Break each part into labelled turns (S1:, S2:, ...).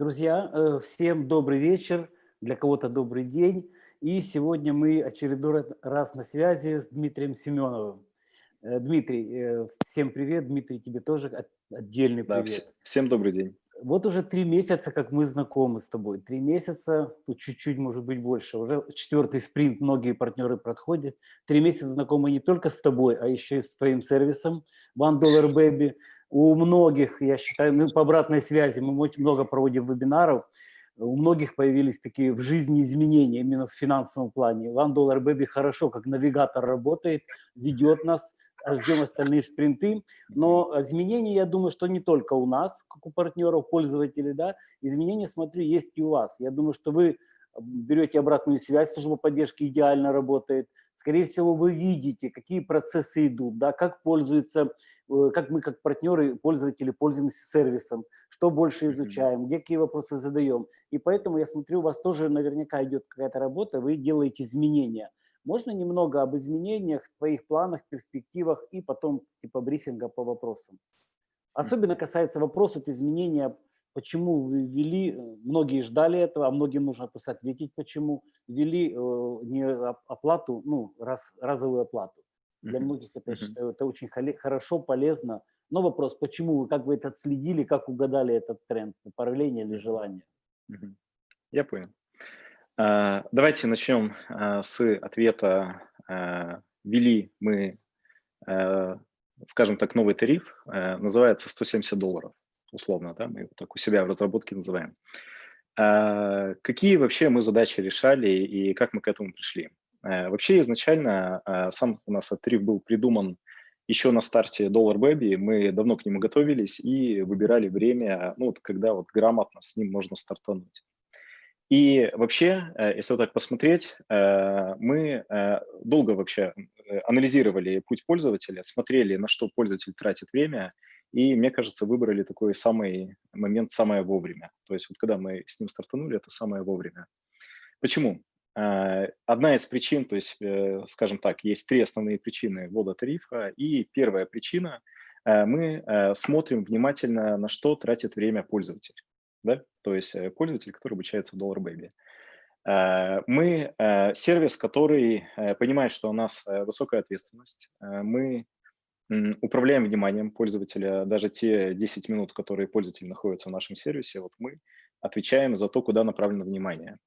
S1: Друзья, э, всем добрый вечер, для кого-то добрый день. И сегодня мы очередной раз на связи с Дмитрием Семеновым. Э, Дмитрий, э, всем привет. Дмитрий, тебе тоже отдельный
S2: привет. Да, всем добрый день.
S1: Вот уже три месяца, как мы знакомы с тобой. Три месяца, тут чуть-чуть, может быть, больше. Уже четвертый спринт многие партнеры проходят. Три месяца знакомы не только с тобой, а еще и с твоим сервисом One Dollar Baby. У многих, я считаю, ну, по обратной связи, мы очень много проводим вебинаров, у многих появились такие в жизни изменения именно в финансовом плане. One Dollar Baby хорошо, как навигатор работает, ведет нас, ждем остальные спринты. Но изменения, я думаю, что не только у нас, как у партнеров, пользователей, да, изменения, смотрю, есть и у вас. Я думаю, что вы берете обратную связь, служба поддержки идеально работает. Скорее всего, вы видите, какие процессы идут, да, как пользуются, э, как мы как партнеры, пользователи пользуемся сервисом, что больше изучаем, где какие вопросы задаем. И поэтому я смотрю, у вас тоже наверняка идет какая-то работа, вы делаете изменения. Можно немного об изменениях, твоих планах, перспективах и потом типа брифинга по вопросам. Особенно касается вопросов изменения, почему вы ввели, э, многие ждали этого, а многим нужно просто ответить, почему ввели э, не оплату, ну, раз, разовую оплату. Для многих это, я считаю, это очень хорошо, полезно. Но вопрос, почему вы, как вы это отследили, как угадали этот тренд, направление или желание?
S2: Я понял. А, давайте начнем а, с ответа. А, ввели мы, скажем так, новый тариф, называется 170 долларов, условно, да, мы его так у себя в разработке называем. Какие вообще мы задачи решали и как мы к этому пришли? Вообще изначально сам у нас тариф был придуман еще на старте Dollar Baby, мы давно к нему готовились и выбирали время, ну, когда вот грамотно с ним можно стартануть. И вообще, э, если вот так посмотреть, э, мы долго вообще анализировали путь пользователя, смотрели, на что пользователь тратит время, и, мне кажется, выбрали такой самый момент самое вовремя. То есть вот когда мы с ним стартанули, это самое вовремя. Почему? Одна из причин, то есть, скажем так, есть три основные причины ввода тарифа, и первая причина – мы смотрим внимательно, на что тратит время пользователь да, то есть э, пользователь, который обучается в Dollar Baby. Э, мы э, сервис, который понимает, что у нас высокая ответственность. Мы управляем вниманием пользователя. Даже те 10 минут, которые пользователь находится в нашем сервисе, вот мы отвечаем за то, куда направлено внимание.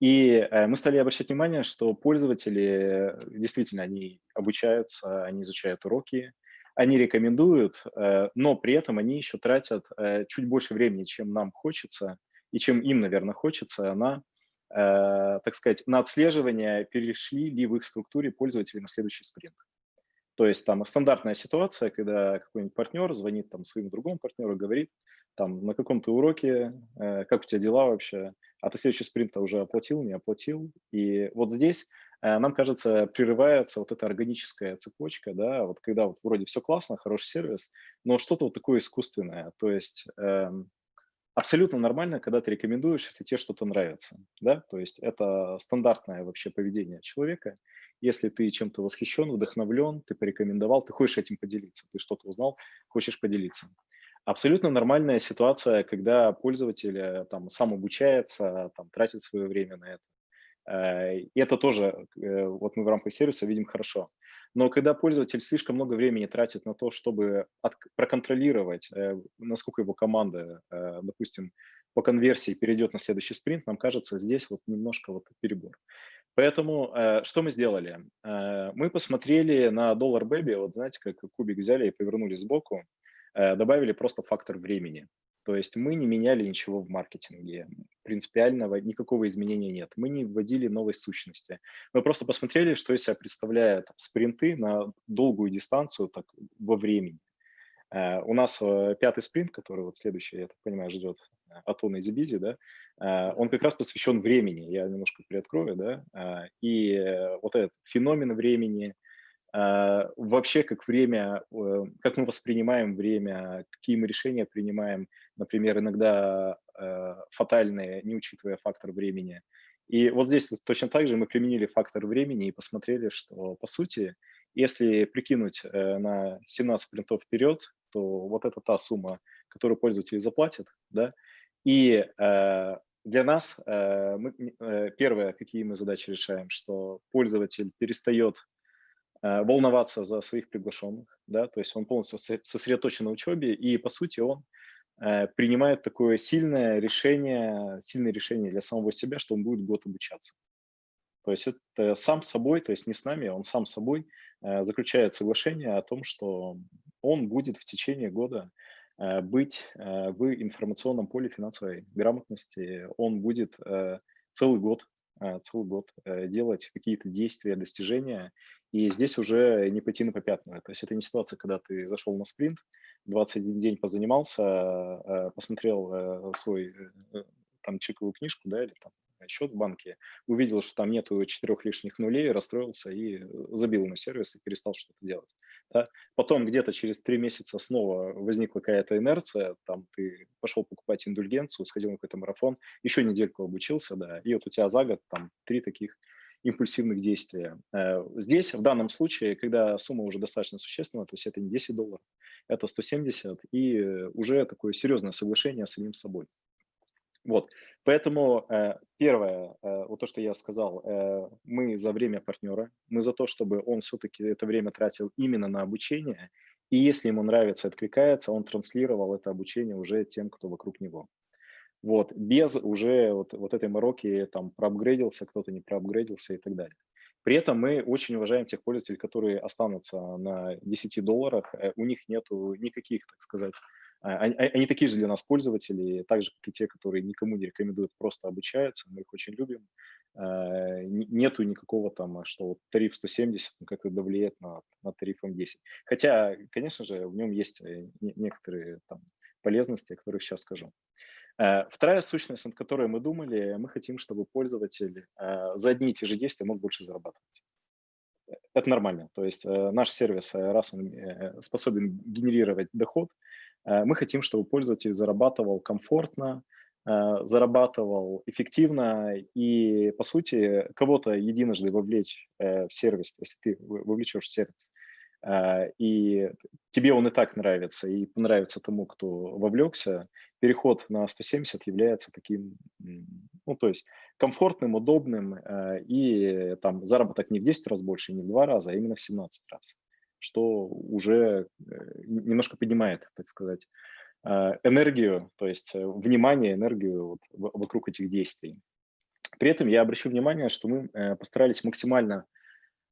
S2: И мы стали обращать внимание, что пользователи действительно, они обучаются, они изучают уроки, они рекомендуют, э, но при этом они еще тратят э, чуть больше времени, чем нам хочется, и чем им, наверное, хочется, на, э, так сказать, на отслеживание, перешли ли в их структуре пользователи на следующий спринт. То есть там стандартная ситуация, когда какой-нибудь партнер звонит там своему другому партнеру, говорит, там на каком-то уроке, как у тебя дела вообще, а ты следующий спринт уже оплатил, не оплатил. И вот здесь Э, нам кажется, прерывается вот эта органическая цепочка, да, вот когда вот вроде все классно, хороший сервис, но что-то вот такое искусственное, то есть э, абсолютно нормально, когда ты рекомендуешь, если тебе что-то нравится, да, то есть это стандартное вообще поведение человека, если ты чем-то восхищен, вдохновлен, ты порекомендовал, ты хочешь этим поделиться, ты что-то узнал, хочешь поделиться. Абсолютно нормальная ситуация, когда пользователь э, там сам обучается, там тратит свое время на это. Э, и это тоже, э, вот мы в рамках сервиса видим хорошо. Но когда пользователь слишком много времени тратит на то, чтобы от, проконтролировать, насколько его команда, допустим, по конверсии перейдет на следующий спринт, нам кажется, здесь вот немножко вот перебор. Поэтому что мы сделали? Мы посмотрели на Dollar Baby, вот знаете, как кубик взяли и повернули сбоку, добавили просто фактор времени. То есть мы не меняли ничего в маркетинге, принципиального никакого изменения нет. Мы не вводили новой сущности. Мы просто посмотрели, что из себя представляют спринты на долгую дистанцию так, во времени. Uh, у нас uh, пятый спринт, который вот следующий, я так понимаю, ждет Атона и Зибизи, да, он как раз посвящен времени, я немножко приоткрою, да, и вот этот феномен времени, вообще как время, э, как мы воспринимаем время, какие мы решения принимаем, например, иногда э, фатальные, не учитывая фактор времени. И вот здесь точно так же мы применили фактор времени и посмотрели, что по сути, если прикинуть э, на 17 принтов вперед, то вот это та сумма, которую пользователи заплатят, да, И для нас мы, первое, какие мы задачи решаем, что пользователь перестает волноваться за своих приглашенных, да, то есть он полностью сосредоточен на учебе, и, по сути, он принимает такое сильное решение, сильное решение для самого себя, что он будет год обучаться. То есть это сам собой, то есть не с нами, он сам собой э, заключает соглашение о том, что он будет в течение года э, быть э, в информационном поле финансовой грамотности, он будет целый год, целый год делать какие-то действия, достижения, и здесь уже не пойти на попятную. То есть это не ситуация, когда ты зашел на спринт, 21 день позанимался, посмотрел свой там чековую книжку, да, или там счет в банке, увидел, что там нету четырех лишних нулей, расстроился и э, забил на сервис и перестал что-то делать. Да? Потом где-то через три месяца снова возникла какая-то инерция, там ты пошел покупать индульгенцию, сходил на какой-то марафон, еще недельку обучился, да, и вот у тебя за год там три таких импульсивных действия. Э, здесь, в данном случае, когда сумма уже достаточно существенна, то есть это не 10 долларов, это 170, и э, уже такое серьезное соглашение с самим собой. Вот, поэтому э, первое, э, вот то, что я сказал, э, мы за время партнера, мы за то, чтобы он все-таки это время тратил именно на обучение, и если ему нравится, откликается, он транслировал это обучение уже тем, кто вокруг него. Вот, без уже вот, вот этой мороки, там, проапгрейдился, кто-то не проапгрейдился и так далее. При этом мы очень уважаем тех пользователей, которые останутся на 10 долларах, у них нету никаких, так сказать, они, они такие же для нас пользователи, так же, как и те, которые никому не рекомендуют, просто обучаются, мы их очень любим. А, нету никакого там, что вот тариф 170 ну, как-то давлеет на, на тарифом 10. Хотя, конечно же, в нем есть э, некоторые там полезности, о которых сейчас скажу. А, вторая сущность, над которой мы думали, мы хотим, чтобы пользователь за одни и те же действия мог больше зарабатывать. Это нормально. То есть э, наш сервис, э, раз он способен генерировать доход, Э, мы хотим, чтобы пользователь зарабатывал комфортно, э, зарабатывал эффективно и, по сути, кого-то единожды вовлечь э, в сервис, если ты вовлечешь в сервис, и тебе он и так нравится, и понравится тому, кто вовлекся, переход на 170 является таким, ну, то есть комфортным, удобным, и там заработок не в 10 раз больше, не в 2 раза, а именно в 17 раз что уже э, немножко поднимает, так сказать, э, энергию, то есть э, внимание, энергию вот вокруг этих действий. При этом я обращу внимание, что мы постарались максимально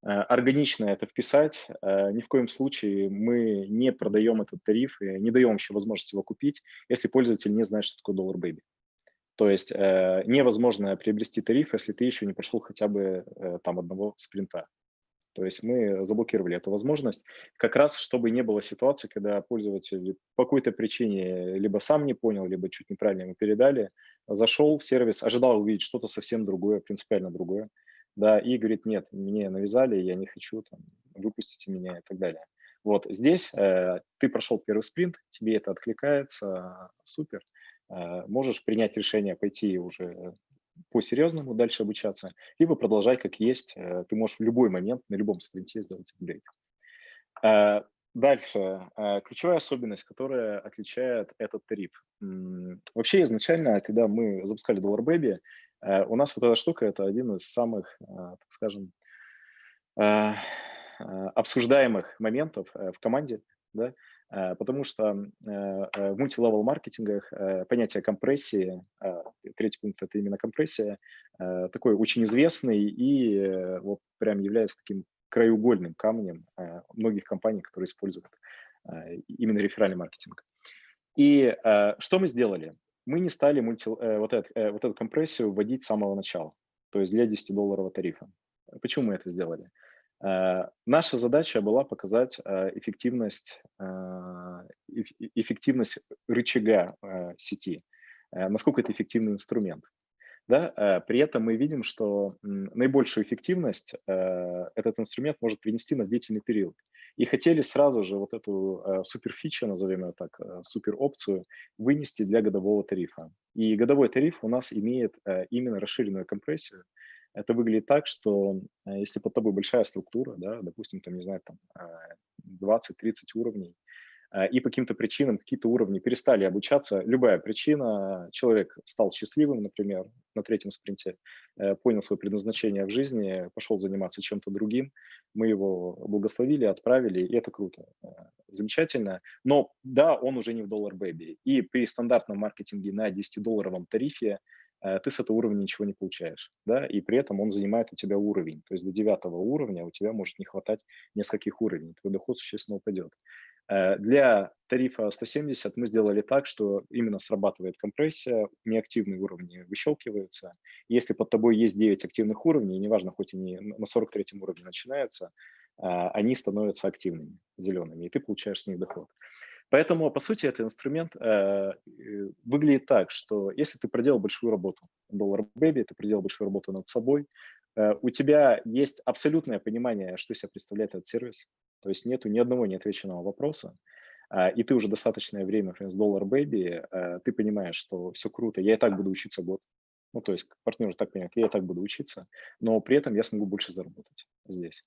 S2: органично это вписать. Ни в коем случае мы не продаем этот тариф и не даем еще возможность его купить, если пользователь не знает, что такое доллар бэйби. То есть невозможно приобрести тариф, если ты еще не прошел хотя бы там одного спринта. То есть мы заблокировали эту возможность, как раз чтобы не было ситуации, когда пользователь по какой-то причине либо сам не понял, либо чуть неправильно ему передали, зашел в сервис, ожидал увидеть что-то совсем другое, принципиально другое, да, и говорит, нет, мне навязали, я не хочу, там, выпустите меня и так далее. Вот здесь э, ты прошел первый спринт, тебе это откликается, супер, э, можешь принять решение пойти уже по-серьезному дальше обучаться, либо продолжать как есть. Э, ты можешь в любой момент, на любом спринте сделать апгрейд. Э, дальше. Э, ключевая особенность, которая отличает этот тариф. Вообще изначально, когда мы запускали Dollar Baby, у нас вот эта штука – это один из самых, так скажем, обсуждаемых моментов в команде. Да? Э, потому что э, э, в мультилевел маркетингах понятие компрессии, третий пункт – это именно компрессия, такой очень известный и вот прям является таким краеугольным камнем многих компаний, которые используют именно реферальный маркетинг. И что мы сделали? Мы не стали мульти, вот, это, вот эту компрессию вводить с самого начала, то есть для 10-долларового тарифа. Почему мы это сделали? Э, наша задача была показать э, эффективность, э, эффективность рычага сети, насколько это эффективный инструмент. Да? При этом мы видим, что наибольшую эффективность этот инструмент может принести на длительный период. И хотели сразу же вот эту суперфичу, назовем ее так, супер опцию, вынести для годового тарифа. И годовой тариф у нас имеет именно расширенную компрессию, это выглядит так, что э, если под тобой большая структура, да, допустим, там, не знаю, там 20-30 э, уровней, э, и по каким-то причинам, какие-то уровни перестали обучаться, любая причина, человек стал счастливым, например, на третьем спринте, э, понял свое предназначение в жизни, пошел заниматься чем-то другим, мы его благословили, отправили, и это круто, замечательно. Но да, он уже не в доллар бэби, и при стандартном маркетинге на 10-долларовом тарифе Э, ты с этого уровня ничего не получаешь, да, и при этом он занимает у тебя уровень, то есть до девятого уровня у тебя может не хватать нескольких уровней, твой доход существенно упадет. Э, для тарифа 170 мы сделали так, что именно срабатывает компрессия, неактивные уровни выщелкиваются. Если под тобой есть 9 активных уровней, неважно, хоть они на 43 уровне начинаются, а, они становятся активными, зелеными, и ты получаешь с них доход. Поэтому, по сути, этот инструмент э, выглядит так, что если ты проделал большую работу, доллар бэби, ты проделал большую работу над собой, э, у тебя есть абсолютное понимание, что себя представляет этот сервис, то есть нету ни одного неотвеченного вопроса, э, и ты уже достаточное время, например, с доллар бэби, э, ты понимаешь, что все круто, я и так буду учиться год, ну, то есть партнер так понимает, я и так буду учиться, но при этом я смогу больше заработать здесь.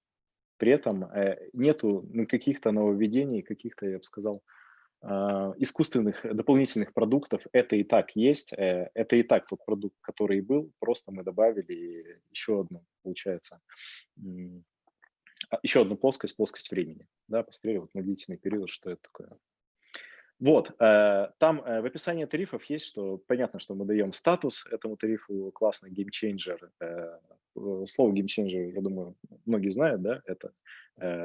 S2: При этом э, нету ну, каких-то нововведений, каких-то, я бы сказал, искусственных дополнительных продуктов. Это и так есть, э, это и так тот продукт, который был, просто мы добавили еще одну, получается, а, еще одну плоскость, плоскость времени. Да, посмотрели вот на длительный период, что это такое. Вот, э, там э, в описании тарифов есть, что понятно, что мы даем статус этому тарифу, классный game changer. Э, слово game changer, я думаю, многие знают, да, это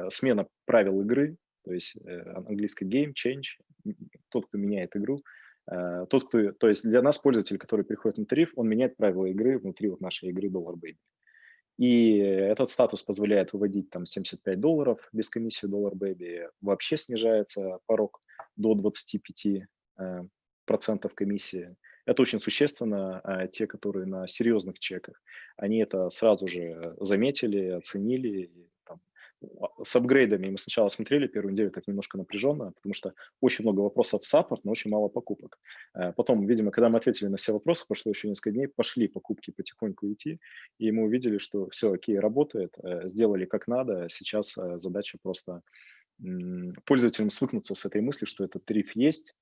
S2: смена правил игры, то есть английский game change, тот, кто меняет игру, тот, кто, то есть для нас пользователь, который приходит на тариф, он меняет правила игры внутри вот нашей игры Dollar Baby. И этот статус позволяет выводить там 75 долларов без комиссии Dollar Baby, вообще снижается порог до 25 э, процентов комиссии. Это очень существенно. А те, которые на серьезных чеках, они это сразу же заметили, оценили. А, с апгрейдами мы сначала смотрели первую неделю так немножко напряженно, потому что очень много вопросов в саппорт, но очень мало покупок. Э, потом, видимо, когда мы ответили на все вопросы, прошло еще несколько дней, пошли покупки потихоньку идти, и мы увидели, что все окей, работает, э, сделали как надо, сейчас задача просто пользователям свыкнуться с этой мыслью, что этот тариф есть,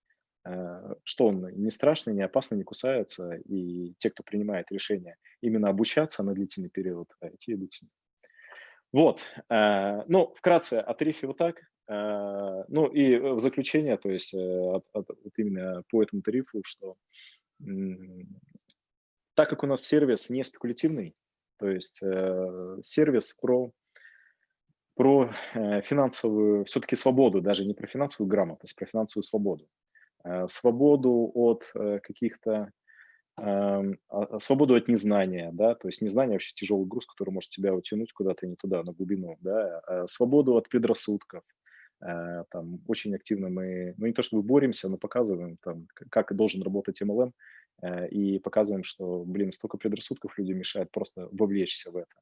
S2: э, что он не страшный, не опасный, не кусается, и те, кто принимает решение именно обучаться на длительный период, э, те идут с. Вот, э, ну, вкратце о тарифе вот так. Ну и в заключение, то есть от, от, вот именно по этому тарифу, что так как у нас сервис не спекулятивный, то есть сервис про про э, финансовую все-таки свободу, даже не про финансовую грамотность, про финансовую свободу. Э, свободу от э, каких-то свободу от незнания, да, то есть незнание вообще тяжелый груз, который может тебя утянуть куда-то не туда, на глубину, да, свободу от предрассудков, там очень активно мы, ну не то чтобы боремся, но показываем там, как должен работать MLM, и показываем, что, блин, столько предрассудков людям мешает просто вовлечься в это.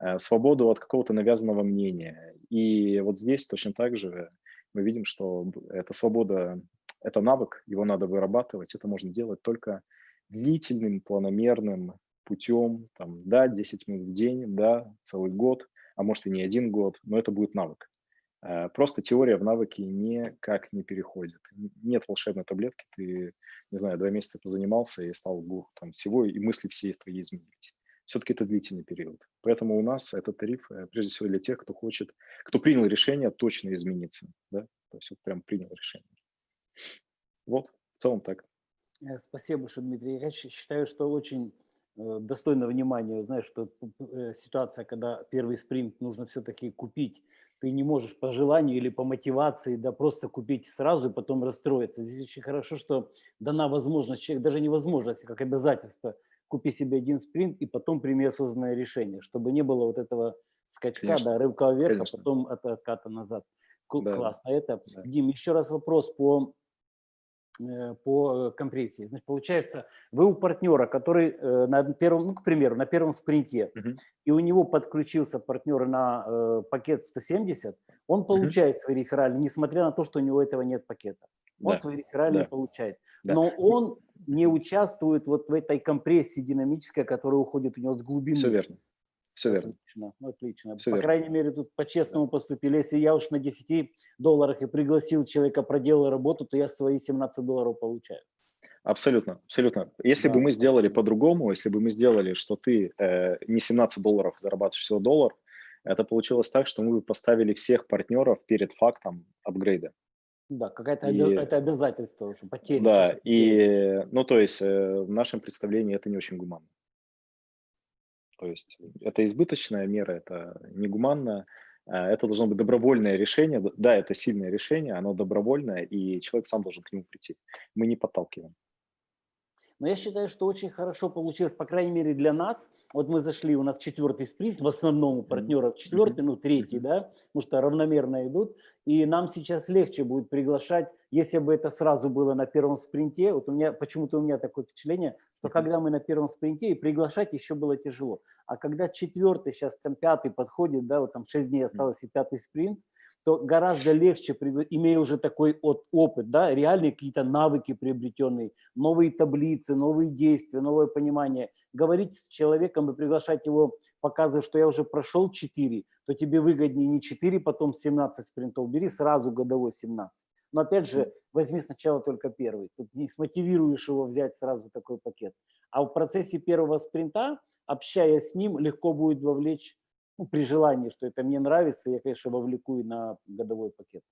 S2: Э, свободу от какого-то навязанного мнения. И вот здесь точно так же мы видим, что эта свобода – это навык, его надо вырабатывать. Это можно делать только длительным, планомерным путем, там, да, 10 минут в день, да, целый год, а может и не один год, но это будет навык. Э, просто теория в навыки никак не переходит. Нет волшебной таблетки, ты, не знаю, два месяца позанимался и стал там всего, и мысли все твои изменились все-таки это длительный период. Поэтому у нас этот тариф, э, прежде всего, для тех, кто хочет, кто принял решение точно измениться. Да? То есть вот прям принял решение. Вот, в целом так.
S1: Э, спасибо большое, Дмитрий. Я считаю, что очень э, достойно внимания, знаешь, что ситуация, когда первый спринт нужно все-таки купить, ты не можешь по желанию или по мотивации, да, просто купить сразу и потом расстроиться. Здесь очень хорошо, что дана возможность, человек даже невозможность, а как обязательство – купи себе один спринт и потом прими осознанное решение, чтобы не было вот этого скачка, Конечно. да, рывка вверх, а Конечно. а потом от отката назад. Да. Классно. Это, да. Дим, еще раз вопрос по э, по э, компрессии. Значит, получается, вы у партнера, который э, на первом, ну, к примеру, на первом спринте, uh -huh. и у него подключился партнер на э, пакет 170, он получает uh -huh. свои реферали, несмотря на то, что у него этого нет пакета. Он да. свои реферали да. получает. Да. Но он не участвует вот в этой компрессии динамической, которая уходит у него с глубины.
S2: Все верно. Все верно.
S1: Отлично, ну, отлично.
S2: Всё
S1: по
S2: верно.
S1: крайней мере, тут по-честному поступили. Если я уж на 10 долларах и пригласил человека, проделал работу, то я свои 17 долларов получаю.
S2: Абсолютно, абсолютно. Если
S1: Да,
S2: бы мы сделали по-другому, если бы мы сделали, что ты э, не 17 долларов зарабатываешь всего доллар, это получилось так, что мы бы поставили всех партнеров перед фактом апгрейда.
S1: Да, какая-то
S2: И-
S1: это обязательство уже, потеря.
S2: Да, и, ну, то есть э, в нашем представлении это не очень гуманно. То есть это избыточная мера, это негуманно, э, это должно быть добровольное решение. Да, это сильное решение, оно добровольное, и человек сам должен к нему прийти. Мы не подталкиваем.
S1: Но я считаю, что очень хорошо получилось, по крайней мере для нас. Вот мы зашли, у нас четвертый спринт, в основном у партнеров четвертый, ну третий, да, потому что равномерно идут. И нам сейчас легче будет приглашать, если бы это сразу было на первом спринте. Вот у меня, почему-то у меня такое впечатление, что когда мы на первом спринте, и приглашать еще было тяжело. А когда четвертый, сейчас там пятый подходит, да, вот там шесть дней осталось и пятый спринт, то гораздо легче, имея уже такой от, опыт, да, реальные какие-то навыки приобретенные, новые таблицы, новые действия, новое понимание, говорить с человеком и приглашать его, показывая, что я уже прошел 4, то тебе выгоднее не 4, потом 17 спринтов, бери сразу годовой 17. Но опять же, возьми сначала только первый, тут не смотивируешь его взять сразу такой пакет. А в процессе первого спринта, общаясь с ним, легко будет вовлечь ну, при желании, что это мне нравится, я, конечно, вовлеку и на годовой пакет.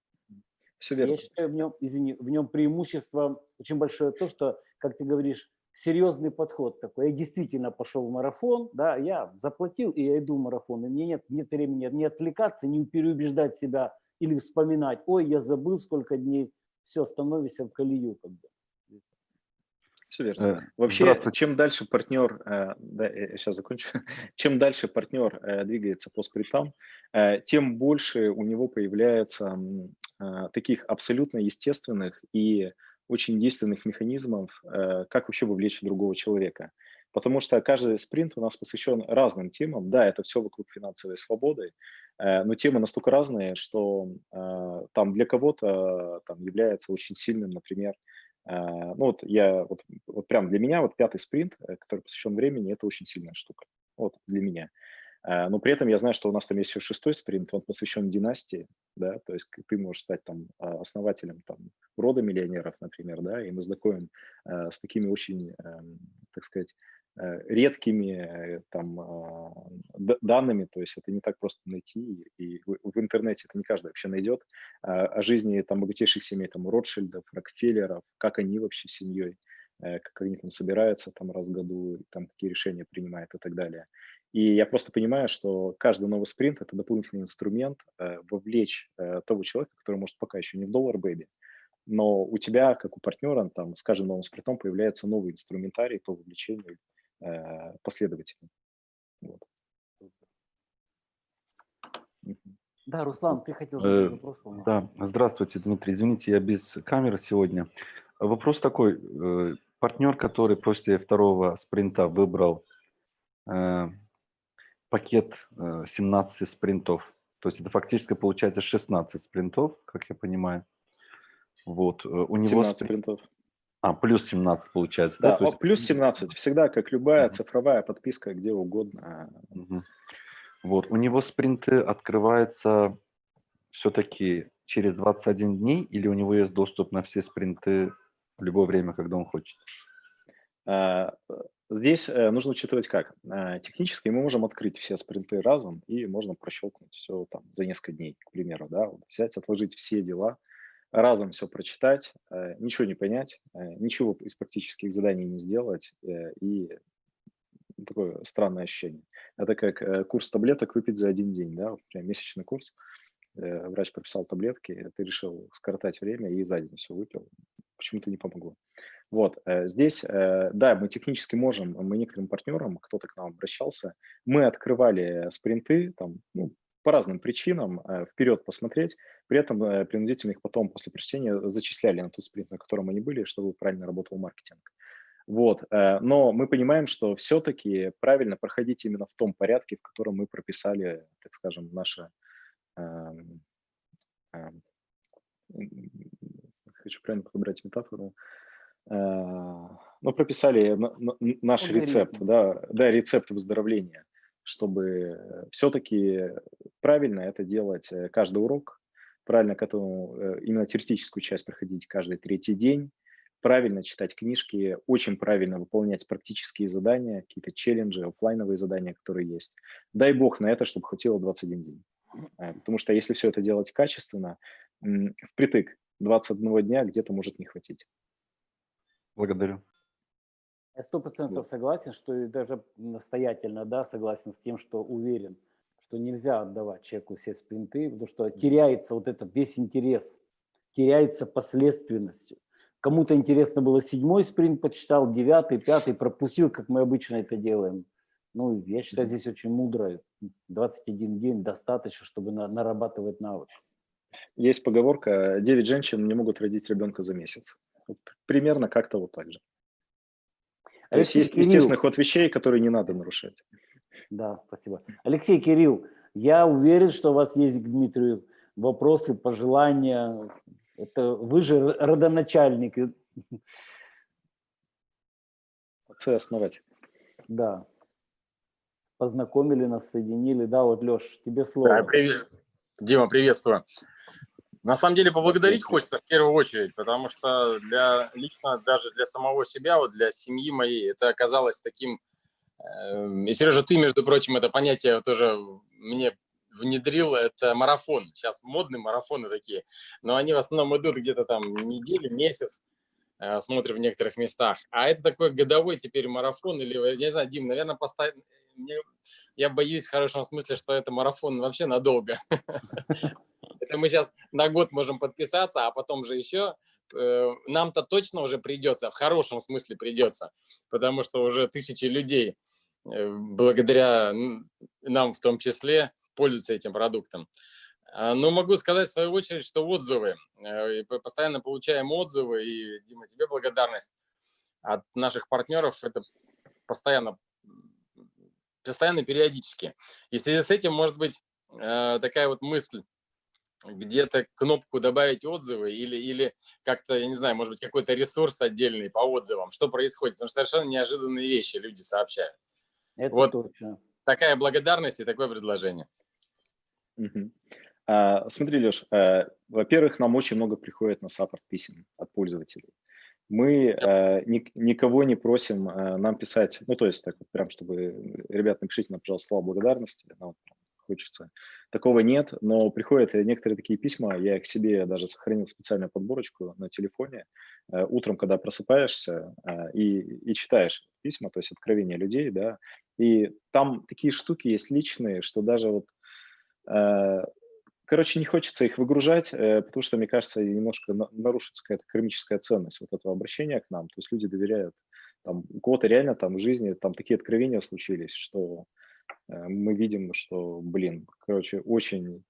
S2: Все верно.
S1: Я считаю, в нем, извини, в нем преимущество очень большое то, что, как ты говоришь, серьезный подход такой. Я действительно пошел в марафон, да, я заплатил, и я иду в марафон. И мне нет, нет времени не отвлекаться, не переубеждать себя или вспоминать, ой, я забыл сколько дней, все, становишься в колею. Как бы.
S2: Все верно.
S3: Э,
S2: Вообще, чем дальше партнер, э, да, я сейчас закончу, чем дальше партнер э, двигается по спринтам, э, тем больше у него появляется э, таких абсолютно естественных и очень действенных механизмов, э, как вообще вовлечь другого человека. Потому что каждый спринт у нас посвящен разным темам. Да, это все вокруг финансовой свободы, э, но темы настолько разные, что э, там для кого-то там является очень сильным, например, Э, Ну вот я, вот, вот прям для меня вот пятый спринт, который посвящен времени, это очень сильная штука. Вот для меня. Но при этом я знаю, что у нас там есть еще шестой спринт, он посвящен династии, да, то есть ты можешь стать там основателем там рода миллионеров, например, да, и мы знакомим с такими очень, эм, так сказать, редкими э, там а, данными, то есть это не так просто найти, и в, интернете это не каждый вообще найдет, а, о жизни там богатейших семей, там Ротшильдов, Рокфеллеров, как они вообще семьей, э, как они там собираются там раз в году, там какие решения принимают и так далее. И я просто понимаю, что каждый новый спринт – это дополнительный инструмент э, вовлечь э, того человека, который, может, пока еще не в доллар бэби, но у тебя, как у партнера, там, с каждым новым спринтом появляется новый инструментарий по вовлечению э, последователей. Вот.
S1: Да, Руслан, ты хотел
S3: Э,
S1: задать вопрос? по-моему?
S3: Да, здравствуйте, Дмитрий. Извините, я без камеры сегодня. Вопрос такой. э, Партнер, который после второго спринта выбрал э, пакет э, 17 спринтов, то есть это фактически получается 16 спринтов, как я понимаю. Вот. э, У него
S2: 17
S3: спри-
S2: спринтов.
S3: А, плюс 17 получается, да?
S2: Да,
S3: есть-
S2: плюс 17. Всегда, как любая
S3: Мгм.
S2: цифровая подписка, где угодно.
S3: Мгм. Вот, у него спринты открываются все-таки через 21 дней или у него есть доступ на все спринты в любое время, когда он хочет?
S2: А, Здесь э, нужно учитывать как. А, Технически мы можем открыть все спринты разом, и можно прощелкнуть все там за несколько дней, к примеру, да, вот взять, отложить все дела, разом все прочитать, э, ничего не понять, э, ничего из практических заданий не сделать, э, и такое странное ощущение. Это как курс таблеток выпить за один день, да, прям месячный курс. Врач прописал таблетки, ты решил скоротать время и за день все выпил. Почему-то не помогло. Вот, здесь, да, мы технически можем, мы некоторым партнерам, кто-то к нам обращался, мы открывали спринты, там, ну, по разным причинам, э, вперед посмотреть, при этом э, принудительно их потом после прочтения зачисляли на тот спринт, на котором они были, чтобы правильно работал маркетинг. Вот, э, но мы понимаем, что все-таки правильно проходить именно в том порядке, в котором мы прописали, так скажем, наше, эм, эм, хочу правильно подобрать метафору, ну, прописали на- на- наш рецепт, да, да, рецепт выздоровления, чтобы все-таки правильно это делать э, каждый урок, правильно к этому э, именно теоретическую часть проходить каждый третий день, правильно читать книжки, очень правильно выполнять практические задания, какие-то челленджи, офлайновые задания, которые есть. Дай бог на это, чтобы хватило 21 день. Э, потому что если все это делать качественно, впритык 21 дня где-то может не хватить.
S3: Благодарю.
S1: Я сто процентов согласен, что и даже настоятельно, да, согласен с тем, что уверен, что нельзя отдавать человеку все спринты, потому что теряется вот этот весь интерес, теряется последственность. Кому-то интересно было седьмой спринт, почитал, девятый, пятый, пропустил, как мы обычно это делаем. Ну, я считаю, здесь очень мудро. 21 день достаточно, чтобы на, нарабатывать навык.
S2: Есть поговорка, 9 женщин не могут родить ребенка за месяц. Вот примерно как-то вот так же. То есть есть
S1: Кирилл.
S2: естественный ход вещей, которые не надо нарушать.
S1: Да, спасибо. Алексей, Кирилл, я уверен, что у вас есть к Дмитрию вопросы, пожелания. Это вы же родоначальник.
S2: Отцы-основатель.
S1: Да. Познакомили нас, соединили. Да, вот, Леш, тебе слово.
S4: Да, привет. Дима, приветствую. На самом деле поблагодарить хочется в первую очередь, потому что для лично даже для самого себя, вот для семьи моей, это оказалось таким. Э, и Сережа, ты, между прочим, это понятие тоже мне внедрил, это марафон. Сейчас модные марафоны такие, но они в основном идут где-то там неделю, месяц, смотрим в некоторых местах. А это такой годовой теперь марафон, или, я не знаю, Дим, наверное, поставь... я боюсь в хорошем смысле, что это марафон вообще надолго. Это мы сейчас на год можем подписаться, а потом же еще э, нам-то точно уже придется, в хорошем смысле придется, потому что уже тысячи людей э, благодаря нам в том числе пользуются этим продуктом. А, но могу сказать в свою очередь, что отзывы, э, постоянно получаем отзывы, и, Дима, тебе благодарность от наших партнеров, это постоянно, постоянно периодически. И в связи с этим, может быть, такая вот мысль, где-то кнопку добавить отзывы или, или как-то, я не знаю, может быть, какой-то ресурс отдельный по отзывам, что происходит, потому что совершенно неожиданные вещи люди сообщают.
S1: Это
S4: вот
S1: точно.
S4: такая благодарность и такое предложение.
S2: Угу. А, смотри, Леш, а, во-первых, нам очень много приходит на саппорт писем от пользователей. Мы ни, никого не просим а, нам писать, ну, то есть, так вот, прям, чтобы, ребят, напишите нам, пожалуйста, слова благодарности, ну, хочется. Такого нет, но приходят некоторые такие письма, я их себе даже сохранил специальную подборочку на телефоне. Э, утром, когда просыпаешься э, и, и читаешь письма, то есть откровения людей, да, и там такие штуки есть личные, что даже вот э, короче, не хочется их выгружать, потому что, мне кажется, немножко нарушится какая-то кармическая ценность вот этого обращения к нам. То есть люди доверяют. Там, у кого-то реально там в жизни там такие откровения случились, что Э, мы видим, что, блин, короче, очень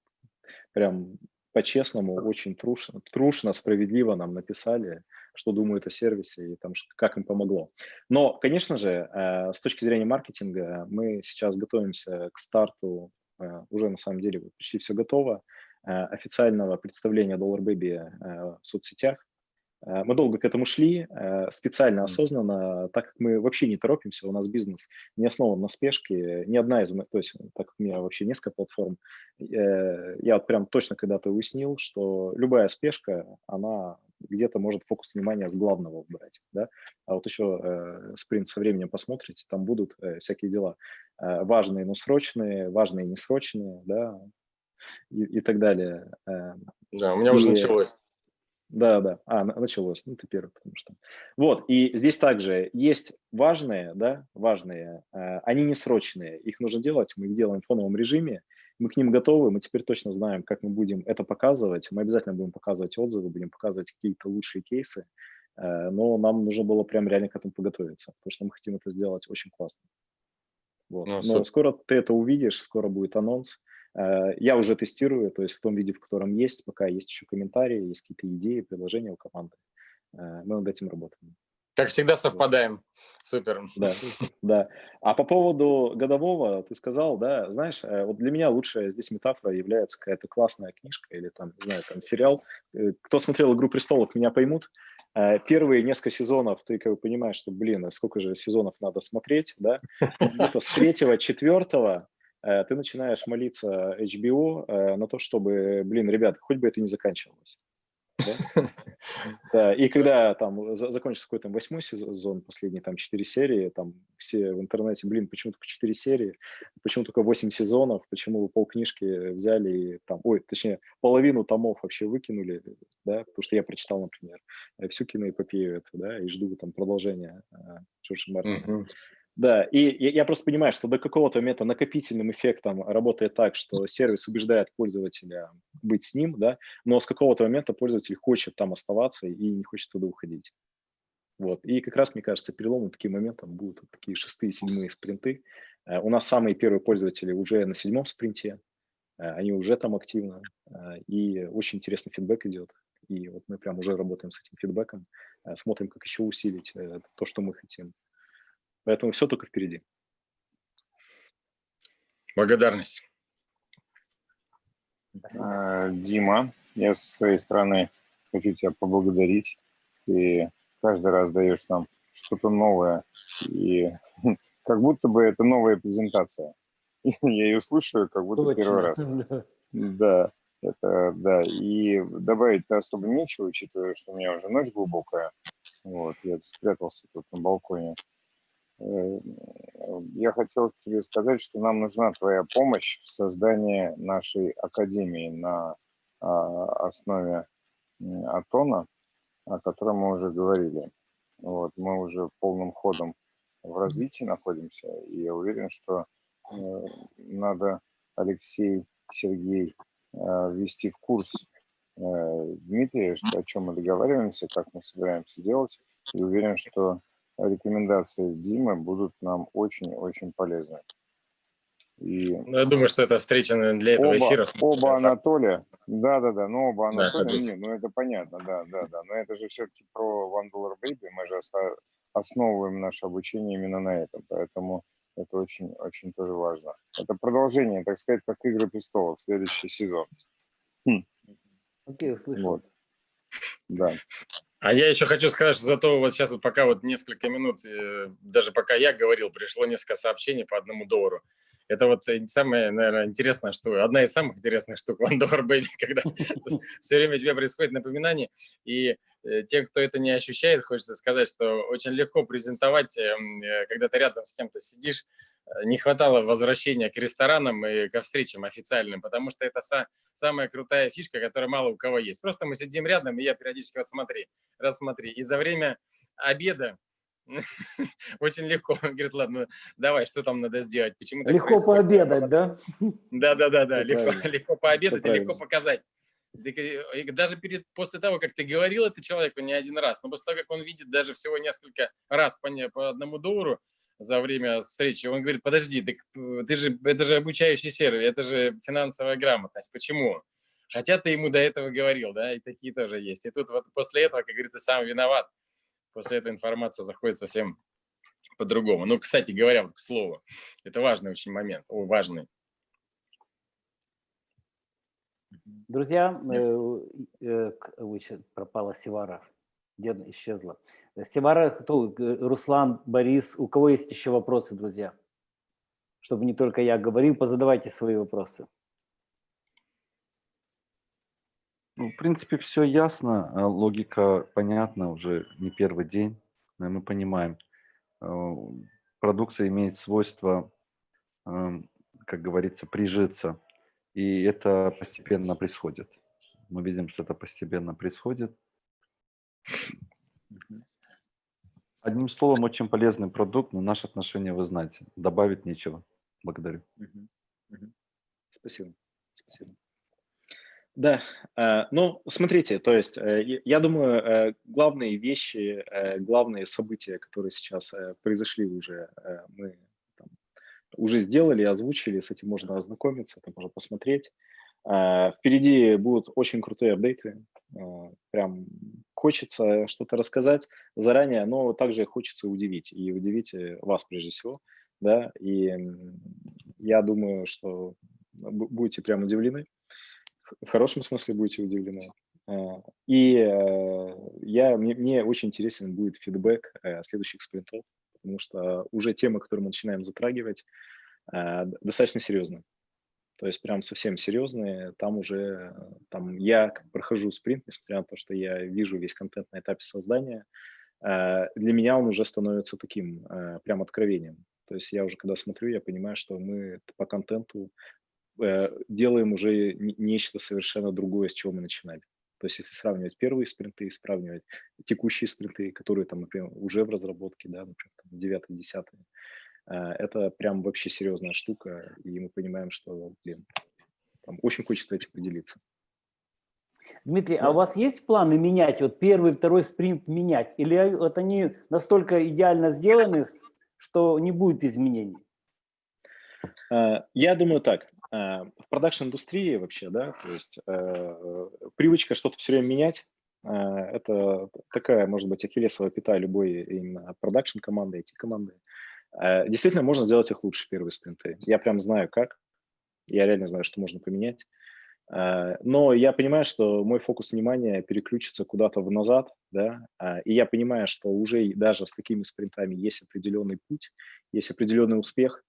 S2: прям по-честному, очень трушно, трушно, справедливо нам написали, что думают о сервисе и там, как им помогло. Но, конечно же, э, с точки зрения маркетинга мы сейчас готовимся к старту, э, уже на самом деле почти все готово, официального представления Dollar Baby в соцсетях. Э, мы долго к этому шли, э, специально, осознанно, так как мы вообще не торопимся, у нас бизнес не основан на спешке, ни одна из, то есть так как у меня вообще несколько платформ, э, я вот прям точно когда-то уяснил, что любая спешка, она где-то может фокус внимания с главного убрать, да, а вот еще э, спринт со временем посмотрите, там будут э, всякие дела э, важные, но срочные, важные, несрочные, да, и, и так далее.
S4: Да, у меня и, уже началось.
S2: Да, да. А, началось. Ну, ты первый, потому что. Вот, и здесь также есть важные, да, важные, э, они не срочные, их нужно делать, мы их делаем в фоновом режиме, мы к ним готовы, мы теперь точно знаем, как мы будем это показывать, мы обязательно будем показывать отзывы, будем показывать какие-то лучшие кейсы, э, но нам нужно было прям реально к этому подготовиться, потому что мы хотим это сделать очень классно. Вот. Ну, но скоро ты это увидишь, скоро будет анонс, Э, я уже тестирую, то есть в том виде, в котором есть, пока есть еще комментарии, есть какие-то идеи, предложения у команды. Э, мы над этим работаем.
S4: Как всегда совпадаем. Супер.
S2: Да, да. А по поводу годового, ты сказал, да, знаешь, э, вот для меня лучшая здесь метафора является какая-то классная книжка или там, не знаю, там сериал. Кто смотрел «Игру престолов», меня поймут. э, первые несколько сезонов ты как бы понимаешь, что, блин, а сколько же сезонов надо смотреть, да? С третьего, четвертого э, ты начинаешь молиться HBO э, на то, чтобы, блин, ребят, хоть бы это не заканчивалось. Да? И когда там за- закончится какой-то восьмой сезон, последние там четыре серии, там все в интернете, блин, почему только четыре серии, почему только восемь сезонов, почему вы полкнижки взяли и там, ой, точнее, половину томов вообще выкинули, да, потому что я прочитал, например, всю киноэпопею эту, да, и жду там продолжения э, Джорджа Мартина. Да, и я, я просто понимаю, что до какого-то момента накопительным эффектом работает так, что сервис убеждает пользователя быть с ним, да, но с какого-то момента пользователь хочет там оставаться и не хочет туда уходить. Вот. И как раз, мне кажется, переломом таким моментом будут вот такие шестые, седьмые спринты. Э, У нас самые первые пользователи уже на седьмом спринте, э, они уже там активно, э, и очень интересный фидбэк идет. И вот мы прям уже работаем с этим фидбэком, смотрим, как еще усилить то, что мы хотим. Поэтому все только впереди.
S4: Благодарность.
S5: А, Дима, я со своей стороны хочу тебя поблагодарить. Ты каждый раз даешь нам что-то новое, и как будто бы это новая презентация. Я ее слушаю, как будто первый раз.
S1: Да.
S5: Да, это да. И добавить-то особо нечего, учитывая, что у меня уже ночь глубокая. Вот, я спрятался тут на балконе. Э, Я хотел тебе сказать, что нам нужна твоя помощь в создании нашей академии на а, основе Атона, о котором мы уже говорили. Вот, мы уже полным ходом в развитии находимся, и я уверен, что э, надо Алексей, Сергей э, ввести в курс Дмитрия, что, о чем мы договариваемся, как мы собираемся делать, и уверен, что рекомендации Димы будут нам очень-очень полезны. И
S4: Ну, я думаю, что эта встреча для этого
S5: оба,
S4: эфира.
S5: оба Анатолия, да-да-да, ну оба
S4: Да,
S5: Анатолия,
S4: конечно.
S5: нет, ну это понятно, да-да-да, но это же все-таки про One Dollar Baby, мы же основываем наше обучение именно на этом, поэтому это очень-очень тоже важно. Это продолжение, так сказать, как «Игры престолов», следующий сезон.
S1: Окей, услышал.
S5: Вот. Да.
S4: А я еще хочу сказать, что зато вот сейчас вот пока вот несколько минут, э, даже пока я говорил, пришло несколько сообщений по одному доллару. Это вот самое, наверное, интересное, что одна из самых интересных штук One Dollar Baby, когда все время у тебя происходит напоминание. И тем, кто это не ощущает, хочется сказать, что очень легко презентовать, эм, э, когда ты рядом с кем-то сидишь. Э, Не хватало возвращения к ресторанам и ко встречам официальным, потому что это са- самая крутая фишка, которая мало у кого есть. Просто мы сидим рядом, и я периодически вот смотри, рассмотри. И за время обеда очень легко. Он говорит, ладно, давай, что там надо сделать? Почему
S1: Легко
S4: происходит?»
S1: пообедать, да?
S4: Да, да, да, да. Легко, легко пообедать и легко показать. Э, Даже перед, после того, как ты говорил это человеку не один раз, но после того, как он видит даже всего несколько раз по, не- по одному доллару за время встречи, он говорит, подожди, так э, ты же, это же обучающий сервис, это же финансовая грамотность. Почему? Хотя ты ему до этого говорил, да, и такие тоже есть. И тут вот после этого, как говорится, сам виноват. После этого информация заходит совсем по-другому. Ну, кстати говоря, вот к слову, это важный очень момент, о, важный.
S1: Друзья, э, э, ой, пропала Севара. Где исчезла? Э, Севара, кто? Э, Руслан, Борис. У кого есть еще вопросы, друзья? Чтобы не только я говорил, позадавайте свои вопросы.
S3: Ну, в принципе, все ясно, а логика понятна уже не первый день. э, Мы понимаем, э, продукция имеет свойство, эм, как говорится, прижиться, и это постепенно происходит. Мы видим, что это постепенно происходит. Одним словом, очень полезный продукт, но наше отношение вы знаете. Добавить нечего. Благодарю.
S2: Спасибо. Спасибо. Да, э, ну, смотрите, то есть, э, я- думаю, э, главные вещи, главные события, которые сейчас произошли уже, мы уже сделали, озвучили, с этим можно ознакомиться, это можно посмотреть. Э, Впереди будут очень крутые апдейты, э, прям хочется что-то рассказать заранее, но также хочется удивить, и удивить э, вас прежде всего, да, и я думаю, что бу- будете прям удивлены, в хорошем смысле будете удивлены. И я, мне, мне очень интересен будет фидбэк следующих спринтов, потому что уже темы, которые мы начинаем затрагивать, э, достаточно серьезные. То есть прям совсем серьезные. Там уже, там я прохожу спринт, несмотря на то, что я вижу весь контент на этапе создания, э, для меня он уже становится таким э, прям откровением. То есть я уже когда смотрю, я понимаю, что мы по контенту делаем уже не- нечто совершенно другое, с чего мы начинали. То есть если сравнивать первые спринты, сравнивать текущие спринты, которые там, например, уже в разработке, да, например, там, 9 10 это прям вообще серьезная штука, и мы понимаем, что, блин, там очень хочется этим поделиться.
S1: Дмитрий, а у вас есть планы менять, вот первый, второй спринт менять? Или вот они настолько идеально сделаны, что не будет изменений?
S2: Э, Я думаю так, в продакшн-индустрии вообще, да, то есть э, привычка что-то все время менять, э, это такая, может быть, ахиллесовая пята любой именно продакшн-команды, IT-команды. Э, Действительно, можно сделать их лучше, первые спринты. Я прям знаю как, я реально знаю, что можно поменять. Э, Но я понимаю, что мой фокус внимания переключится куда-то в назад, да, а, и я понимаю, что уже даже с такими спринтами есть определенный путь, есть определенный успех,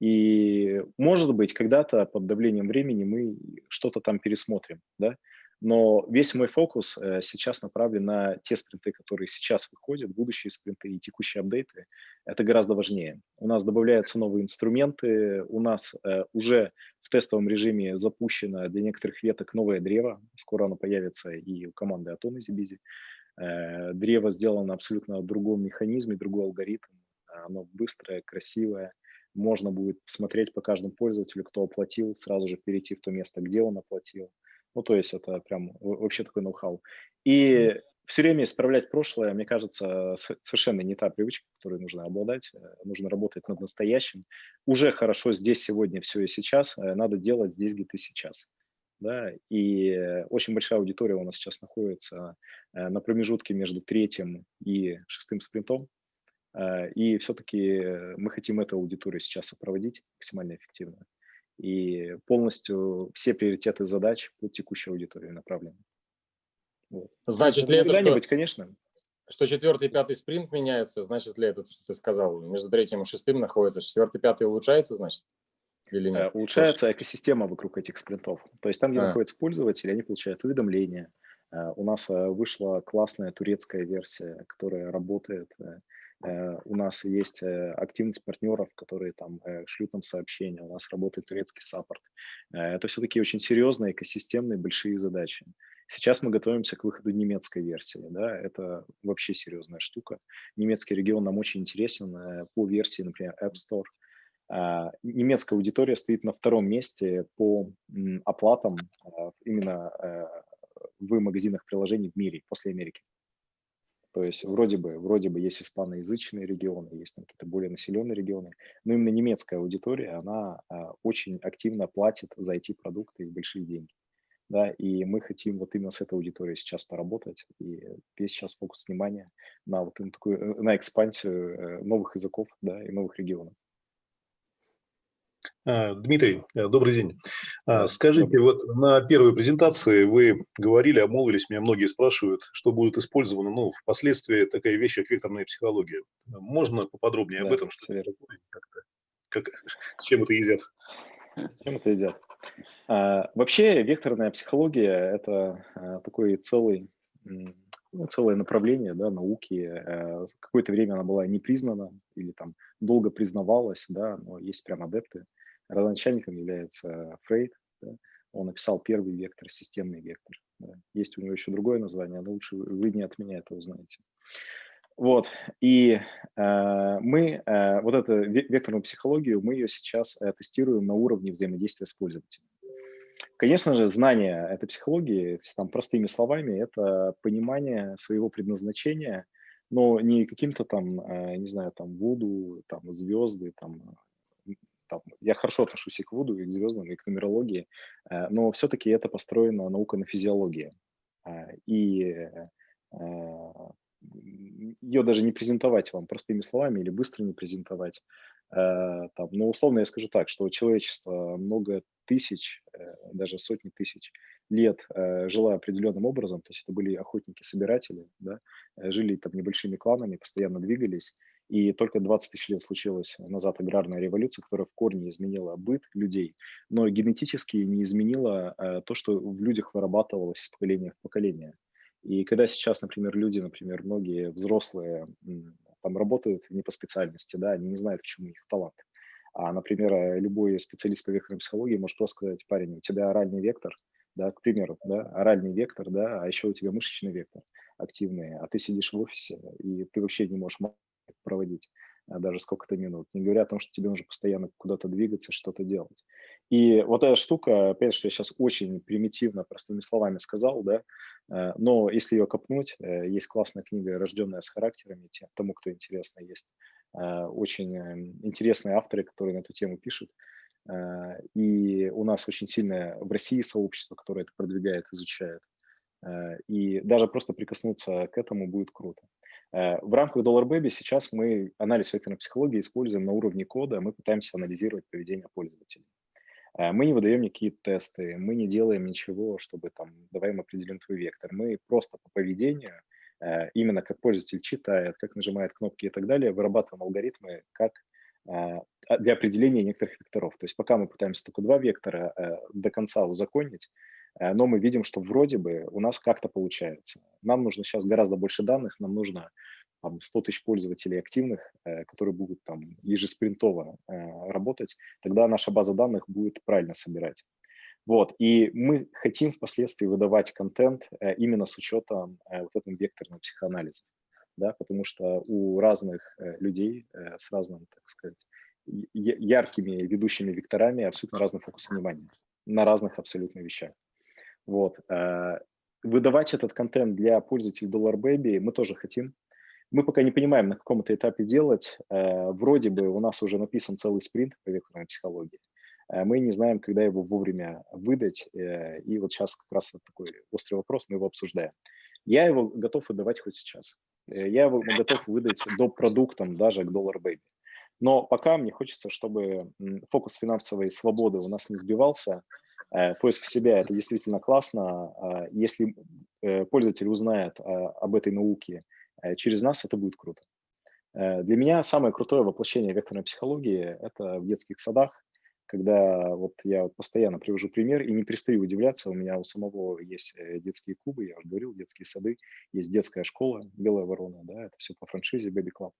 S2: и, может быть, когда-то под давлением времени мы что-то там пересмотрим, да, но весь мой фокус э, сейчас направлен на те спринты, которые сейчас выходят, будущие спринты и текущие апдейты. Это гораздо важнее. У нас добавляются новые инструменты, у нас э, уже в тестовом режиме запущено для некоторых веток новое древо, скоро оно появится и у команды Atom из. Э, Древо сделано абсолютно в другом механизме, другой алгоритм. Оно быстрое, красивое. Можно будет посмотреть по каждому пользователю, кто оплатил, сразу же перейти в то место, где он оплатил. Ну, то есть это прям вообще такой ноу-хау. И все время исправлять прошлое, мне кажется, совершенно не та привычка, которой нужно обладать. Э, Нужно работать над настоящим. Уже хорошо здесь, сегодня, все и сейчас. э, Надо делать здесь, где ты сейчас. Да? И э, очень большая аудитория у нас сейчас находится на промежутке между третьим и шестым спринтом. Э, И все-таки мы хотим эту аудиторию сейчас сопроводить максимально эффективно. И полностью все приоритеты задач под текущей аудитории направлены. Вот.
S4: Значит ли это, что,
S2: конечно,
S4: что четвертый и пятый спринт меняется? Значит ли это, что ты сказал, между третьим и шестым находится? Четвертый, пятый улучшается, значит? Или
S2: Э,
S4: нет?
S2: улучшается экосистема вокруг этих спринтов. То есть там, где
S4: А.
S2: находятся пользователи, они получают уведомления. Э, У нас э, вышла классная турецкая версия, которая работает. Э, У нас есть э, активность партнеров, которые там э, шлют нам сообщения. У нас работает турецкий саппорт. Это все такие очень серьезные, экосистемные, большие задачи. Сейчас мы готовимся к выходу немецкой версии. Да? Это вообще серьезная штука. Немецкий регион нам очень интересен по версии, например, App Store. А, Немецкая аудитория стоит на втором месте по оплатам а, именно в магазинах приложений в мире после Америки. То есть вроде бы, вроде бы есть испаноязычные регионы, есть какие-то более населенные регионы, но именно немецкая аудитория, она а, очень активно платит за IT-продукты и большие деньги. Да, и мы хотим вот именно с этой аудиторией сейчас поработать, и весь сейчас фокус внимания на вот такую, э, на экспансию э, новых языков, да, и новых регионов.
S6: А, Дмитрий, э, добрый день. А, Скажите, вот на первой презентации вы говорили, обмолвились, меня многие спрашивают, что будет использовано, ну, впоследствии такая вещь, как векторная психология. Можно поподробнее об
S2: Да,
S6: этом, что
S2: верно.
S6: как, с чем это едят?
S2: С чем это едят? А, вообще векторная психология – это а, такой целый, ну, целое направление да, науки. Э, Какое-то время она была не признана или там долго признавалась, да, но есть прям адепты. Родоначальником является Фрейд. да. Он написал первый вектор, системный вектор. да. Есть у него еще другое название, но лучше вы не от меня это узнаете. Вот, и э, мы э, вот эту ве- векторную психологию, мы ее сейчас э, тестируем на уровне взаимодействия с пользователем. Конечно же, знание этой психологии, там простыми словами, это понимание своего предназначения, но не каким-то там, э, не знаю, там Вуду, там звезды, там, там, я хорошо отношусь и к Вуду, и к звездам, и к нумерологии, э, но все-таки это построена наука на физиологии. Э, И э, ее даже не презентовать вам простыми словами или быстро не презентовать. Там, но условно я скажу так, что человечество много тысяч, даже сотни тысяч лет жило определенным образом, то есть это были охотники-собиратели, да, жили там небольшими кланами, постоянно двигались, и только 20 тысяч лет случилась назад аграрная революция, которая в корне изменила быт людей, но генетически не изменила то, что в людях вырабатывалось с поколения в поколение. И когда сейчас, например, люди, например, многие взрослые там работают не по специальности, да, они не знают, в чем у них талант. А, например, э, любой специалист по векторной психологии может просто сказать, парень, у тебя оральный вектор, да, к примеру, да, оральный вектор, да, а еще у тебя мышечный вектор активный, а ты сидишь в офисе, и ты вообще не можешь проводить а, даже сколько-то минут, не говоря о том, что тебе нужно постоянно куда-то двигаться, что-то делать. И вот эта штука, опять, что я сейчас очень примитивно, простыми словами сказал, да, э, но если ее копнуть, э, есть классная книга «Рожденная с характерами», тому, кто интересно, есть э, очень интересные авторы, которые на эту тему пишут. И у нас очень сильное в России сообщество, которое это продвигает, изучает. И даже просто прикоснуться к этому будет круто. В рамках Dollar Baby сейчас мы анализ векторной психологии используем на уровне кода, мы пытаемся анализировать поведение пользователей. Э, мы не выдаем никакие тесты, мы не делаем ничего, чтобы там, давай мы определим твой вектор. Мы просто по поведению, э, именно как пользователь читает, как нажимает кнопки и так далее, вырабатываем алгоритмы как э, а, для определения некоторых векторов. То есть пока мы пытаемся только два вектора до конца узаконить, но мы видим, что вроде бы у нас как-то получается. Нам нужно сейчас гораздо больше данных, нам нужно там, 100 тысяч пользователей активных, э, которые будут там ежеспринтово э, работать, тогда наша база данных будет правильно собирать. Вот, и мы хотим впоследствии выдавать контент э, именно с учетом вот этого векторного психоанализа, да, потому что у разных людей с разным, так сказать, яркими ведущими векторами абсолютно разный фокус внимания на разных абсолютно вещах. Вот. Выдавать этот контент для пользователей Dollar Baby мы тоже хотим, мы пока не понимаем, на каком это этапе делать. Э, вроде бы у нас уже написан целый спринт по векторной психологии. Э, мы не знаем, когда его вовремя выдать. Э, и вот сейчас как раз такой острый вопрос, мы его обсуждаем. Я его готов выдавать хоть сейчас. Я его готов выдать до продуктом даже к Dollar Baby. Но пока мне хочется, чтобы фокус финансовой свободы у нас не сбивался. Поиск себя – это действительно классно. Если пользователь узнает об этой науке Э, через нас это будет круто. Э, для меня самое крутое воплощение векторной психологии – это в детских садах, когда вот я постоянно привожу пример и не перестаю удивляться, у меня у самого есть э, детские клубы, я уже говорил, детские сады, есть детская школа «Белая ворона», да, это все по франшизе Baby Club.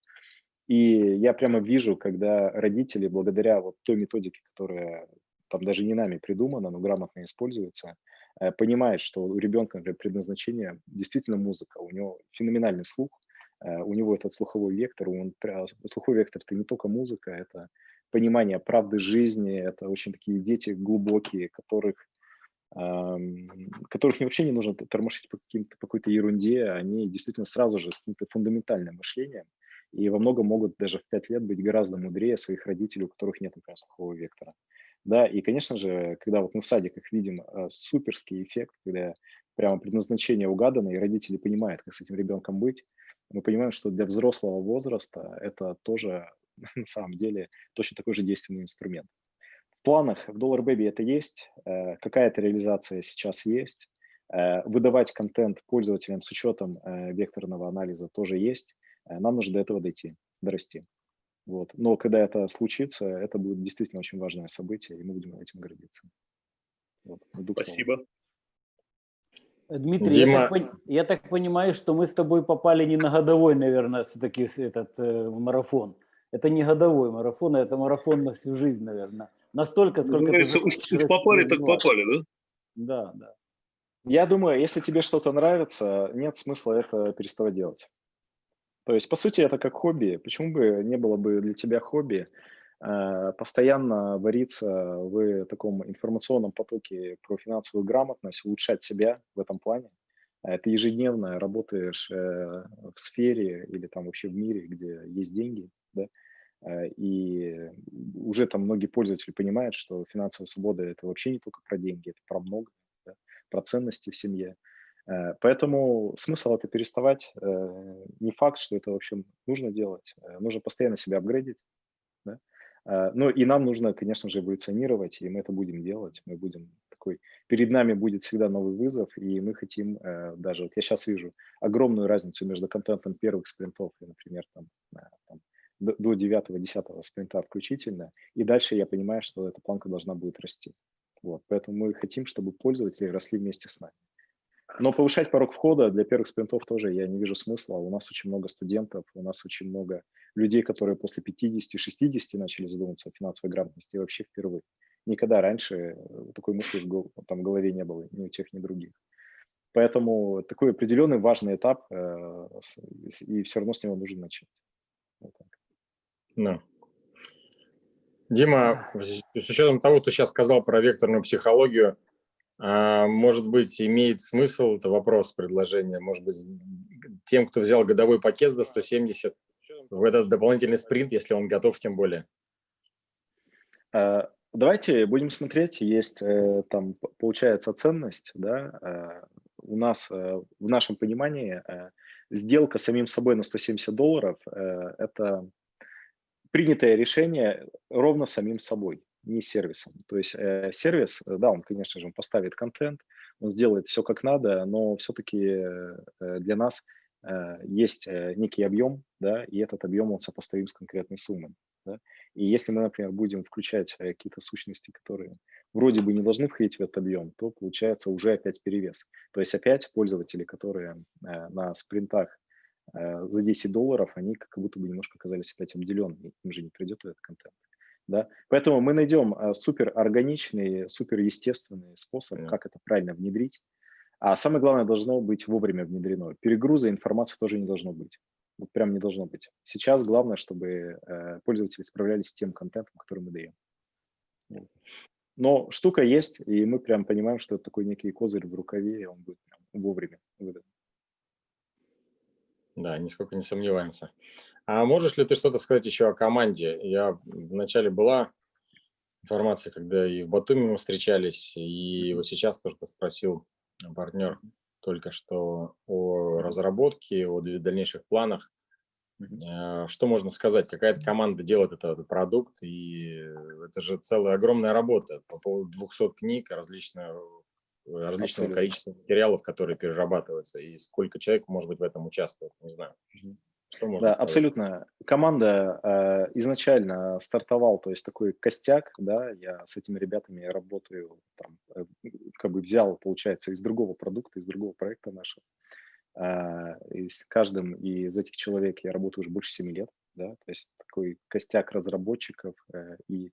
S2: И я прямо вижу, когда родители, благодаря вот той методике, которая там даже не нами придумана, но грамотно используется, Э, понимает, что у ребенка например, предназначение действительно музыка, у него феноменальный слух, э, у него этот слуховой вектор, он, слуховой вектор – это не только музыка, это понимание правды жизни, это очень такие дети глубокие, которых, которых вообще не нужно тормошить по, по какой-то ерунде, они действительно сразу же с каким-то фундаментальным мышлением и во многом могут даже в пять лет быть гораздо мудрее своих родителей, у которых нет, например, слухового вектора. Да, и, конечно же, когда вот мы в садиках видим э, суперский эффект, когда прямо предназначение угадано, и родители понимают, как с этим ребенком быть, мы понимаем, что для взрослого возраста это тоже на самом деле точно такой же действенный инструмент. В планах в Dollar Baby это есть, э, какая-то реализация сейчас есть, э, выдавать контент пользователям с учетом э, векторного анализа тоже есть, нам нужно до этого дойти, дорасти. Вот. Но когда это случится, это будет действительно очень важное событие, и мы будем этим гордиться.
S6: Вот. Спасибо.
S1: Дмитрий, Дима... я, так, я так понимаю, что мы с тобой попали не на годовой, наверное, все-таки этот э, марафон. Это не годовой марафон, а это марафон на всю жизнь, наверное. Настолько, сколько
S6: Называется, ты... Уж попали, так попали, да?
S1: Да, да.
S2: Я думаю, если тебе что-то нравится, нет смысла это переставать делать. То есть, по сути, это как хобби. Почему бы не было бы для тебя хобби э, постоянно вариться в таком информационном потоке про финансовую грамотность, улучшать себя в этом плане? Э, ты ежедневно работаешь э, в сфере или там вообще в мире, где есть деньги, да? и уже там многие пользователи понимают, что финансовая свобода – это вообще не только про деньги, это про много, да? про ценности в семье. Э, Поэтому смысл это переставать. э, Не факт, что это вообще нужно делать. Э, Нужно постоянно себя апгрейдить. Да? Ну и нам нужно, конечно же, эволюционировать, и мы это будем делать. Мы будем такой... Перед нами будет всегда новый вызов, и мы хотим даже... Вот я сейчас вижу огромную разницу между контентом первых спринтов и, например, там, там, до до девятого-десятого спринта включительно. И дальше я понимаю, что эта планка должна будет расти. Вот. Поэтому мы хотим, чтобы пользователи росли вместе с нами. Но повышать порог входа для первых спринтов тоже я не вижу смысла. У нас очень много студентов, у нас очень много людей, которые после 50-60 начали задумываться о финансовой грамотности и вообще впервые. Никогда раньше э, такой мысли в там, голове не было ни у тех, ни у других. Поэтому такой определенный важный этап, э, и все равно с него нужно начать. Вот так.
S4: Да. Дима, с учетом того, что ты сейчас сказал про векторную психологию, может быть, имеет смысл, это вопрос, предложение, может быть, тем, кто взял годовой пакет за 170, в этот дополнительный спринт, если он готов, тем более.
S2: Э, Давайте будем смотреть, есть э, там, получается, ценность, да, э, у нас э, в нашем понимании э, сделка самим собой на 170 долларов это принятое решение ровно самим собой, не сервисом. То есть э, сервис, э, да, он, конечно же, он поставит контент, он сделает все как надо, но все-таки для нас э, есть э, некий объем, да, и этот объем он сопоставим с конкретной суммой. Да? И если мы, например, будем включать э, какие-то сущности, которые вроде бы не должны входить в этот объем, то получается уже опять перевес. То есть опять пользователи, которые э, на спринтах э, за 10 долларов, они как будто бы немножко оказались опять обделенными, им же не придет этот контент. Да? Поэтому мы найдем э, супер органичный, супер естественный способ,
S4: Понятно.
S2: как это правильно внедрить. А самое главное, должно быть вовремя внедрено. Перегруза информации тоже не должно быть. Вот прям не должно быть. Сейчас главное, чтобы э, пользователи справлялись с тем контентом, который мы даем. Но штука есть, и мы прям понимаем, что это такой некий козырь в рукаве, и он будет прям вовремя выдан.
S4: Да, нисколько не сомневаемся. А можешь ли ты что-то сказать еще о команде? Я вначале была информация, когда и в Батуми мы встречались, и вот сейчас тоже ты спросил партнер только что о разработке, о дальнейших планах. Э, Что можно сказать? Какая-то команда делает этот продукт, и это же целая огромная работа по поводу 200 книг, различного, различного
S2: Абсолютно.
S4: количества материалов, которые перерабатываются, и сколько человек может быть в этом участвует, не знаю. Что можно
S2: Да,
S4: сказать?
S2: абсолютно. Команда э, изначально стартовал, то есть такой костяк, да, я с этими ребятами работаю, там, э, как бы взял, получается, из другого продукта, из другого проекта нашего. Э, и с каждым из этих человек я работаю уже больше 7 лет, да, то есть такой костяк разработчиков э, и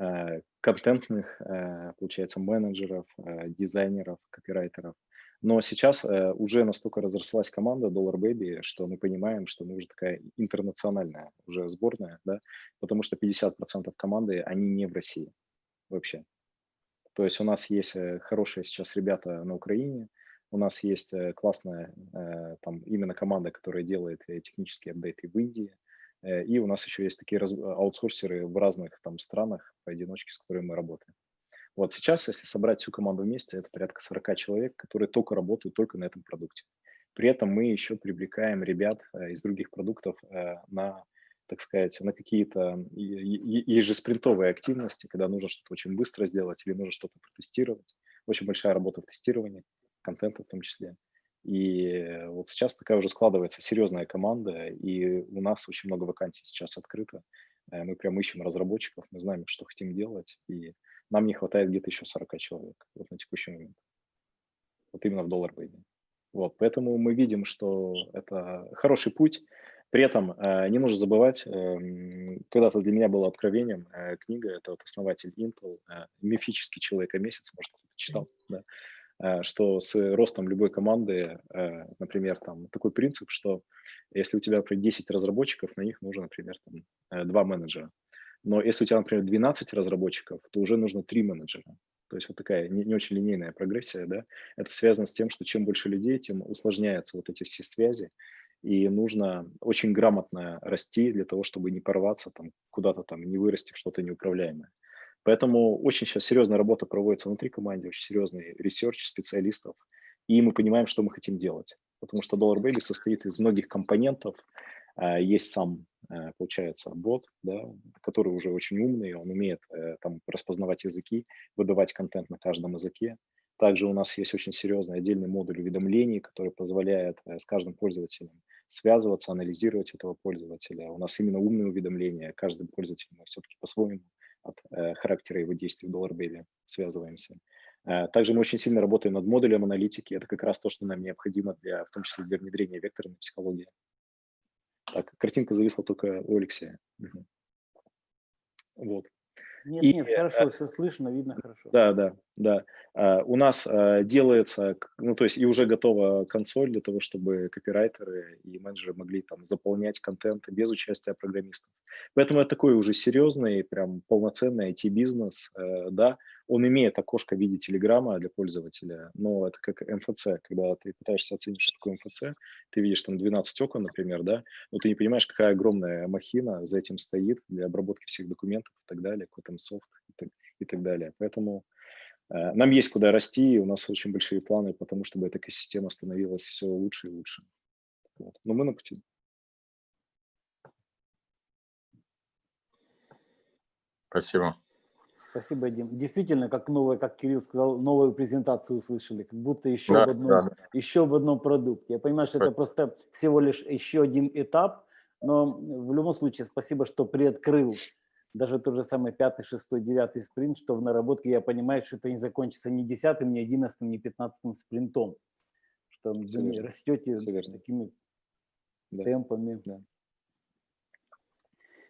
S2: э, контентных, э, получается, менеджеров, э, дизайнеров, копирайтеров. Но сейчас э, уже настолько разрослась команда Dollar Baby, что мы понимаем, что мы уже такая интернациональная уже сборная, да, потому что 50% команды, они не в России вообще. То есть у нас есть э, хорошие сейчас ребята на Украине, у нас есть э, классная э, там именно команда, которая делает технические апдейты в Индии, и у нас еще есть такие аутсорсеры в разных там странах поодиночке, с которыми мы работаем. Вот сейчас, если собрать всю команду вместе, это порядка 40 человек, которые только работают только на этом продукте. При этом мы еще привлекаем ребят э, из других продуктов э, на, так сказать, на какие-то ежеспринтовые активности, когда нужно что-то очень быстро сделать или нужно что-то протестировать. Очень большая работа в тестировании, контента в том числе. И вот сейчас такая уже складывается серьезная команда, и у нас очень много вакансий сейчас открыто. Э, Мы прям ищем разработчиков, мы знаем, что хотим делать, и нам не хватает где-то еще 40 человек вот на текущий момент. Вот именно в доллар Baby. Вот, поэтому мы видим, что это хороший путь. При этом э, не нужно забывать, эм, когда-то для меня было откровением э, книга, это вот основатель Intel, э, мифический человек о месяц, может, кто-то читал, да, э, что с ростом любой команды, э, например, там такой принцип, что если у тебя, например, 10 разработчиков, на них нужно, например, там, э, два менеджера. Но если у тебя, например, 12 разработчиков, то уже нужно три менеджера. То есть вот такая не, не очень линейная прогрессия, да. Это связано с тем, что чем больше людей, тем усложняются вот эти все связи, и нужно очень грамотно расти для того, чтобы не порваться там куда-то там, не вырасти в что-то неуправляемое. Поэтому очень сейчас серьезная работа проводится внутри команды, очень серьезный research специалистов, и мы понимаем, что мы хотим делать. Потому что Dollar Baby состоит из многих компонентов. А, Есть сам, э, получается, бот, да, который уже очень умный, он умеет э, там распознавать языки, выдавать контент на каждом языке. Также у нас есть очень серьезный отдельный модуль уведомлений, который позволяет э, с каждым пользователем связываться, анализировать этого пользователя. У нас именно умные уведомления. Каждый пользователь мы все-таки по-своему от э, характера его действий в Dollar связываемся. Э, также мы очень сильно работаем над модулем аналитики. Это как раз то, что нам необходимо, для, в том числе для внедрения векторной психологии. Так, картинка зависла только у Алексея. Угу. Вот.
S1: Нет,
S2: И,
S1: нет, хорошо, все слышно, видно хорошо.
S2: Да, да, да. А, У нас а, делается, ну то есть и уже готова консоль для того, чтобы копирайтеры и менеджеры могли там заполнять контент без участия программистов. Поэтому это такой уже серьезный, прям полноценный IT-бизнес, э, да. Он имеет окошко в виде телеграмма для пользователя, но это как МФЦ, когда ты пытаешься оценить, что такое МФЦ, ты видишь там 12 окон, например, да, но ты не понимаешь, какая огромная махина за этим стоит для обработки всех документов и так далее, какой там софт и так, и так далее. Поэтому э, нам есть куда расти, и у нас очень большие планы по тому, чтобы эта экосистема становилась все лучше и лучше. Вот. Но мы на пути.
S4: Спасибо.
S1: Спасибо, Дим. Действительно, как новое, как Кирилл сказал, новую презентацию услышали, как будто еще,
S4: Да,
S1: в, одном,
S4: да,
S1: еще в одном продукте. Я понимаю, что это просто всего лишь еще один этап, но в любом случае спасибо, что приоткрыл даже тот же самый пятый, шестой, девятый спринт, что в наработке я понимаю, что это не закончится ни десятым, ни одиннадцатым, ни пятнадцатым спринтом, что вы растете
S2: верно.
S1: такими
S2: Да.
S1: темпами.
S2: Да.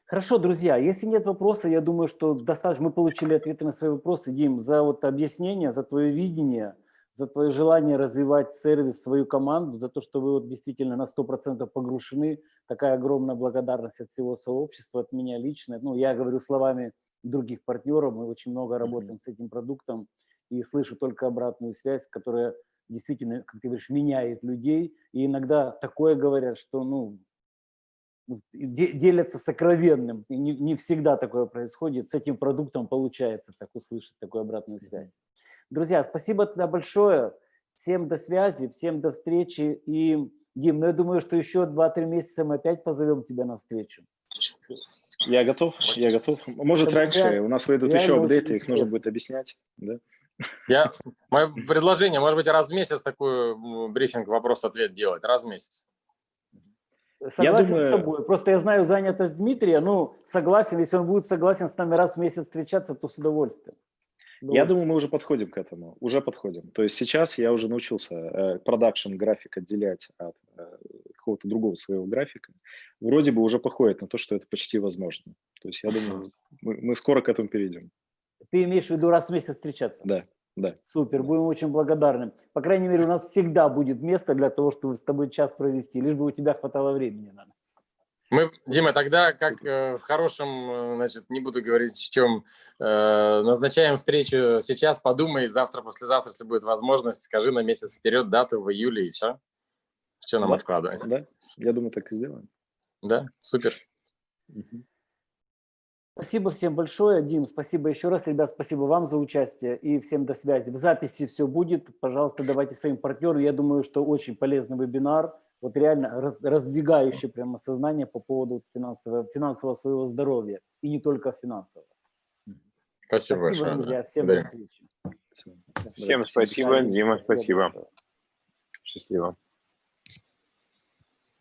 S1: Хорошо, друзья, если нет вопросов, я думаю, что достаточно мы получили ответы на свои вопросы. Дим, за вот объяснение, за твое видение, за твое желание развивать сервис, свою команду, за то, что вы вот действительно на 100% погружены. Такая огромная благодарность от всего сообщества, от меня лично. Ну, я говорю словами других партнеров, мы очень много работаем с этим продуктом и слышу только обратную связь, которая действительно, как ты говоришь, меняет людей. И иногда такое говорят, что, ну, делятся сокровенным. И не, не всегда такое происходит. С этим продуктом получается так услышать такую обратную связь. Друзья, спасибо тогда большое. Всем до связи, всем до встречи. И, Дим, ну я думаю, что еще 2-3 месяца мы опять позовем тебя на встречу.
S2: Я готов, я готов. Может,
S1: Это
S2: раньше
S1: реально-
S2: у нас выйдут еще апдейты, их нужно будет объяснять. Да?
S4: Я, мое предложение, может быть, раз в месяц такой брифинг, вопрос-ответ делать, раз в месяц.
S1: Согласен
S2: думаю-
S1: с тобой. Просто я знаю занятость Дмитрия. Ну, согласен, если он будет согласен с нами раз в месяц встречаться, то с удовольствием.
S2: Я
S1: Вот.
S2: думаю, мы уже подходим к этому. Уже подходим. То есть сейчас я уже научился продакшн график отделять от э, какого-то другого своего графика. Вроде бы уже походит на то, что это почти возможно. То есть я думаю, мы, мы скоро к этому перейдем.
S1: Ты имеешь в виду раз в месяц встречаться?
S2: Да, да.
S1: Супер, будем очень благодарны. По крайней мере, у нас всегда будет место для того, чтобы с тобой час провести, лишь бы у тебя хватало времени на нас.
S4: Мы, Дима, тогда как э, в хорошем, э, значит, не буду говорить в чем, э, назначаем встречу сейчас, подумай, завтра, послезавтра, если будет возможность, скажи на месяц вперед дату в июле и все. Что нам
S2: Да.
S4: откладывать?
S2: Да, я думаю, так и сделаем.
S4: Да, супер.
S2: Мгм.
S1: Спасибо всем большое, Дим, спасибо еще раз, ребят, спасибо вам за участие и всем до связи. В записи все будет, пожалуйста, давайте своим партнерам. Я думаю, что очень полезный вебинар, вот реально раз- раздвигающий прямо сознание по поводу финансового, финансового своего здоровья и не только финансового.
S4: Спасибо, большое. да.
S1: друзья, всем до
S4: Благодарю.
S1: встречи.
S5: Всем спасибо. Дима, спасибо.
S1: большое.
S5: Счастливо.